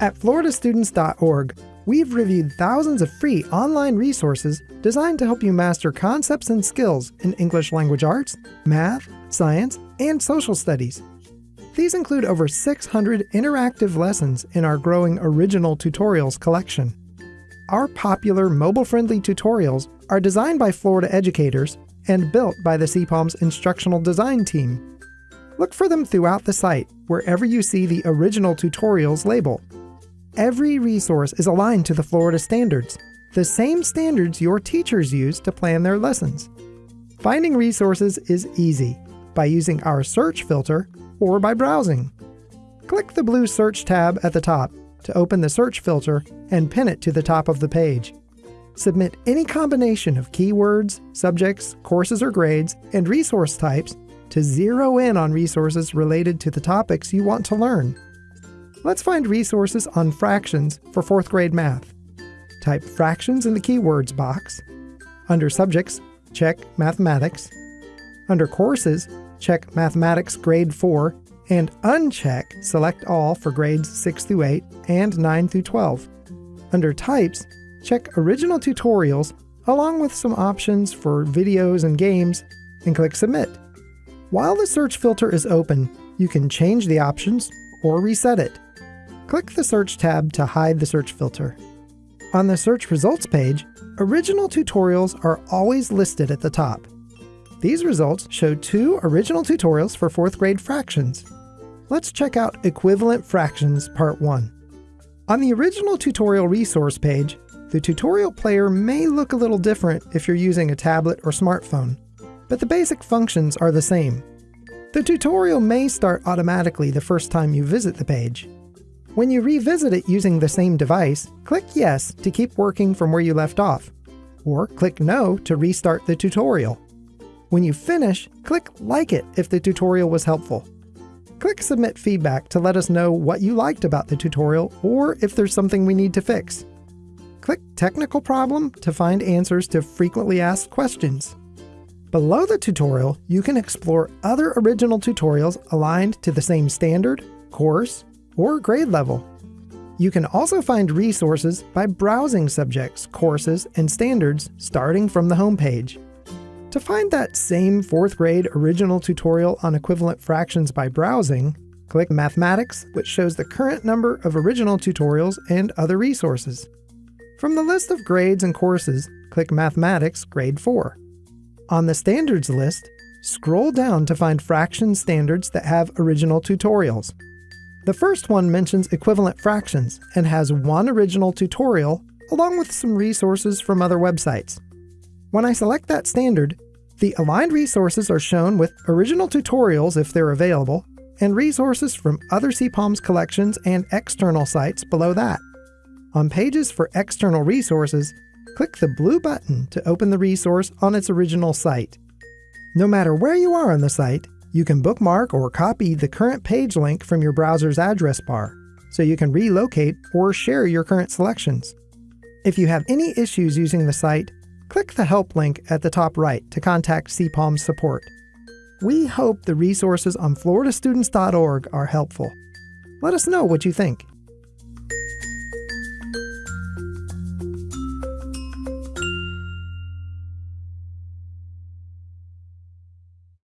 At floridastudents.org, we've reviewed thousands of free online resources designed to help you master concepts and skills in English language arts, math, science, and social studies. These include over 600 interactive lessons in our growing original tutorials collection. Our popular mobile-friendly tutorials are designed by Florida educators and built by the CPALMS instructional design team. Look for them throughout the site, wherever you see the original tutorials label. Every resource is aligned to the Florida standards, the same standards your teachers use to plan their lessons. Finding resources is easy by using our search filter or by browsing. Click the blue Search tab at the top to open the search filter and pin it to the top of the page. Submit any combination of keywords, subjects, courses or grades, and resource types to zero in on resources related to the topics you want to learn. Let's find resources on fractions for 4th grade math. Type fractions in the keywords box. Under subjects, check mathematics. Under courses, check mathematics grade 4 and uncheck select all for grades 6 through 8 and 9 through 12. Under types, check original tutorials along with some options for videos and games and click submit. While the search filter is open, you can change the options or reset it. Click the Search tab to hide the search filter. On the search results page, original tutorials are always listed at the top. These results show two original tutorials for 4th grade fractions. Let's check out Equivalent Fractions Part 1. On the original tutorial resource page, the tutorial player may look a little different if you're using a tablet or smartphone but the basic functions are the same. The tutorial may start automatically the first time you visit the page. When you revisit it using the same device, click Yes to keep working from where you left off, or click No to restart the tutorial. When you finish, click Like it if the tutorial was helpful. Click Submit Feedback to let us know what you liked about the tutorial or if there's something we need to fix. Click Technical Problem to find answers to frequently asked questions. Below the tutorial, you can explore other original tutorials aligned to the same standard, course, or grade level. You can also find resources by browsing subjects, courses, and standards starting from the homepage. To find that same 4th grade original tutorial on equivalent fractions by browsing, click Mathematics, which shows the current number of original tutorials and other resources. From the list of grades and courses, click Mathematics Grade 4. On the standards list, scroll down to find fraction standards that have original tutorials. The first one mentions equivalent fractions and has one original tutorial along with some resources from other websites. When I select that standard, the aligned resources are shown with original tutorials if they're available, and resources from other CPALMS collections and external sites below that. On pages for external resources, click the blue button to open the resource on its original site. No matter where you are on the site, you can bookmark or copy the current page link from your browser's address bar, so you can relocate or share your current selections. If you have any issues using the site, click the help link at the top right to contact CPALM support. We hope the resources on floridastudents.org are helpful. Let us know what you think.